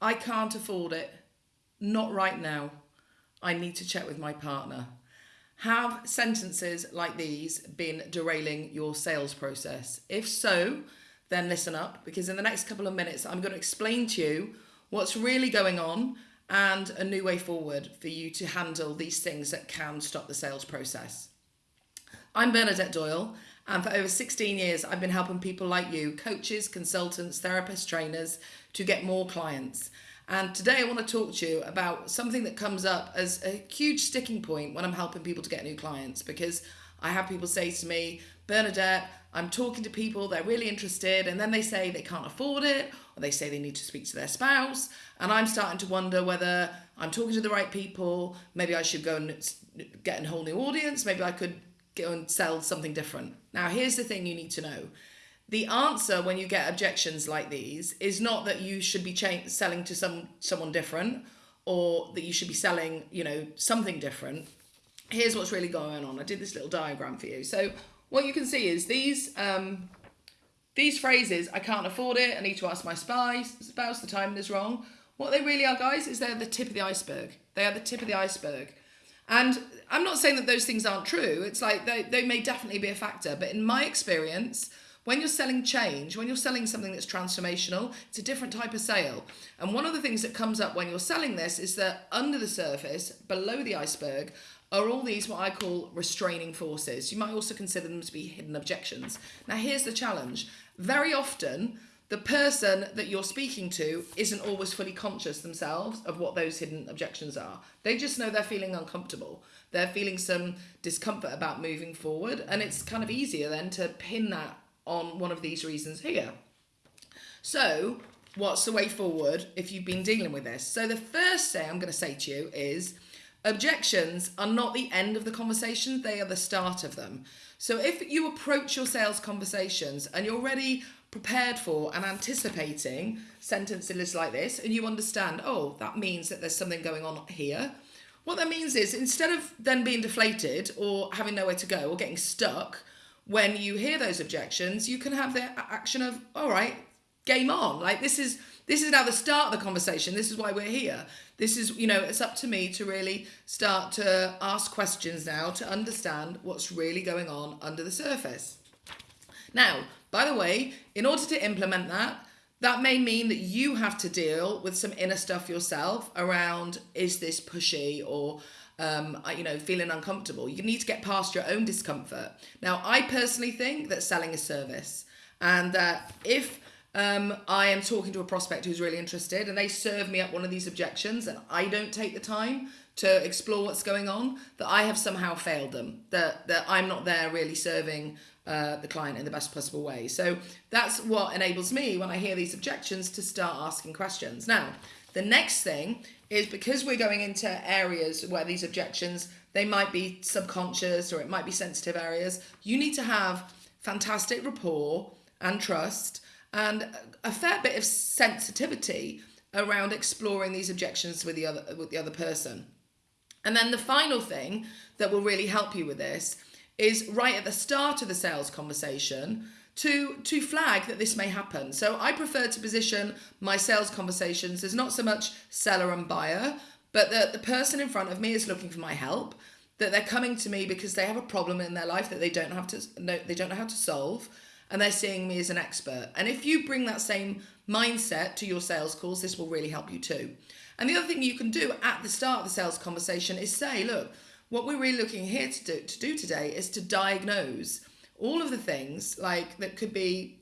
I can't afford it. Not right now. I need to check with my partner. Have sentences like these been derailing your sales process? If so, then listen up because in the next couple of minutes, I'm going to explain to you what's really going on and a new way forward for you to handle these things that can stop the sales process. I'm Bernadette Doyle, and for over 16 years, I've been helping people like you, coaches, consultants, therapists, trainers, to get more clients. And today I want to talk to you about something that comes up as a huge sticking point when I'm helping people to get new clients because I have people say to me, Bernadette, I'm talking to people, they're really interested, and then they say they can't afford it, or they say they need to speak to their spouse. And I'm starting to wonder whether I'm talking to the right people. Maybe I should go and get a whole new audience. Maybe I could go and sell something different. Now, here's the thing you need to know. The answer when you get objections like these is not that you should be selling to some someone different or that you should be selling you know something different. Here's what's really going on. I did this little diagram for you. So what you can see is these um, these phrases i can't afford it i need to ask my spouse spouse the timing is wrong. What they really are guys is they're the tip of the iceberg. They are the tip of the iceberg and i'm not saying that those things aren't true it's like they, they may definitely be a factor but in my experience when you're selling change, when you're selling something that's transformational, it's a different type of sale. And one of the things that comes up when you're selling this is that under the surface, below the iceberg, are all these what I call restraining forces. You might also consider them to be hidden objections. Now, here's the challenge very often, the person that you're speaking to isn't always fully conscious themselves of what those hidden objections are. They just know they're feeling uncomfortable. They're feeling some discomfort about moving forward, and it's kind of easier then to pin that on one of these reasons here. So, what's the way forward if you've been dealing with this? So, the first thing I'm going to say to you is objections are not the end of the conversation, they are the start of them. So, if you approach your sales conversations and you're already prepared for and anticipating sentences like this, and you understand, oh, that means that there's something going on here. What that means is instead of then being deflated or having nowhere to go or getting stuck, when you hear those objections, you can have the action of, all right, game on. Like this is this is now the start of the conversation. This is why we're here. This is, you know, it's up to me to really start to ask questions now to understand what's really going on under the surface. Now, by the way, in order to implement that, that may mean that you have to deal with some inner stuff yourself around is this pushy or um, you know, feeling uncomfortable. You need to get past your own discomfort. Now, I personally think that selling a service and that if um, I am talking to a prospect who's really interested and they serve me up one of these objections and I don't take the time to explore what's going on, that I have somehow failed them, that, that I'm not there really serving uh, the client in the best possible way. So that's what enables me when I hear these objections to start asking questions. Now, the next thing is because we're going into areas where these objections, they might be subconscious or it might be sensitive areas, you need to have fantastic rapport and trust and a fair bit of sensitivity around exploring these objections with the other with the other person. And then the final thing that will really help you with this is right at the start of the sales conversation to to flag that this may happen. So I prefer to position my sales conversations as not so much seller and buyer, but that the person in front of me is looking for my help, that they're coming to me because they have a problem in their life that they don't have to know they don't know how to solve and they're seeing me as an expert. And if you bring that same mindset to your sales calls, this will really help you too. And the other thing you can do at the start of the sales conversation is say, look, what we're really looking here to do, to do today is to diagnose all of the things like that could be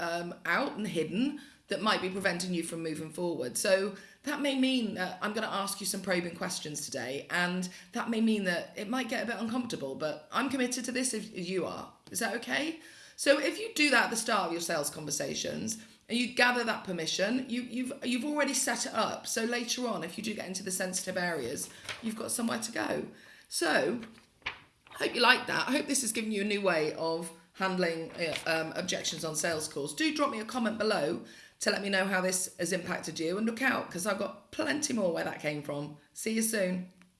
um, out and hidden that might be preventing you from moving forward. So that may mean that I'm going to ask you some probing questions today, and that may mean that it might get a bit uncomfortable, but I'm committed to this if you are. Is that okay? So if you do that at the start of your sales conversations and you gather that permission, you, you've you've already set it up. So later on, if you do get into the sensitive areas, you've got somewhere to go. So I hope you like that. I hope this has given you a new way of handling uh, um, objections on sales calls. Do drop me a comment below to let me know how this has impacted you and look out because I've got plenty more where that came from. See you soon.